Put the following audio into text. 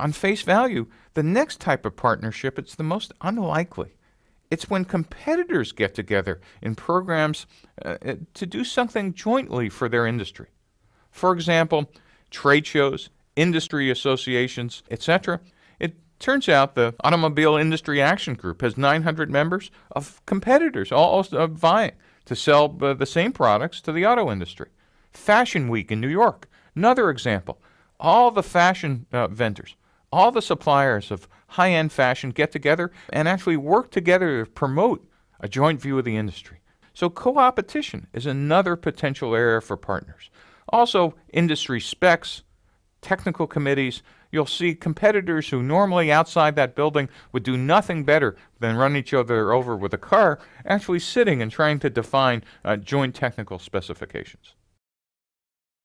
on face value, the next type of partnership, it's the most unlikely. It's when competitors get together in programs uh, uh to do something jointly for their industry. For example, trade shows, industry associations, etc. It turns out the Automobile Industry Action Group has 900 members of competitors all uh, vying to sell uh, the same products to the auto industry. Fashion Week in New York, another example. All the fashion uh, vendors, all the suppliers of high end fashion get together and actually work together to promote a joint view of the industry. So, co opetition is another potential area for partners. Also, industry specs, technical committees, you'll see competitors who normally outside that building would do nothing better than run each other over with a car actually sitting and trying to define uh, joint technical specifications.